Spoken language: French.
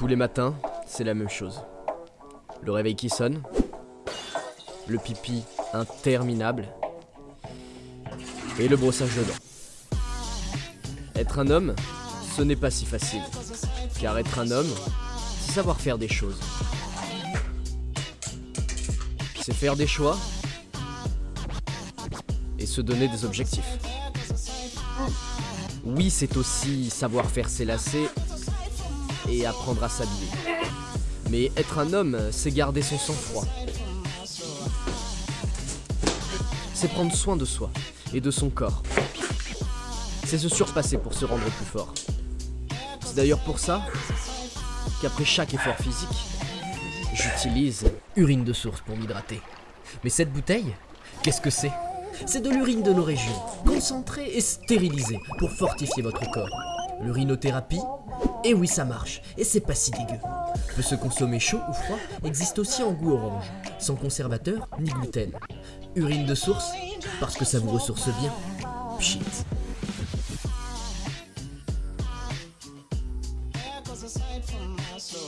Tous les matins, c'est la même chose. Le réveil qui sonne, le pipi interminable et le brossage de dents. Être un homme, ce n'est pas si facile. Car être un homme, c'est savoir faire des choses. C'est faire des choix et se donner des objectifs. Oui, c'est aussi savoir faire ses lacets et apprendre à s'habiller. Mais être un homme, c'est garder son sang-froid. C'est prendre soin de soi et de son corps. C'est se surpasser pour se rendre plus fort. C'est d'ailleurs pour ça qu'après chaque effort physique, j'utilise urine de source pour m'hydrater. Mais cette bouteille, qu'est-ce que c'est? C'est de l'urine de nos régions, concentrée et stérilisée pour fortifier votre corps. L'urinothérapie Et oui, ça marche, et c'est pas si dégueu. Peut se consommer chaud ou froid, existe aussi en goût orange, sans conservateur ni gluten. Urine de source, parce que ça vous ressource bien. Soul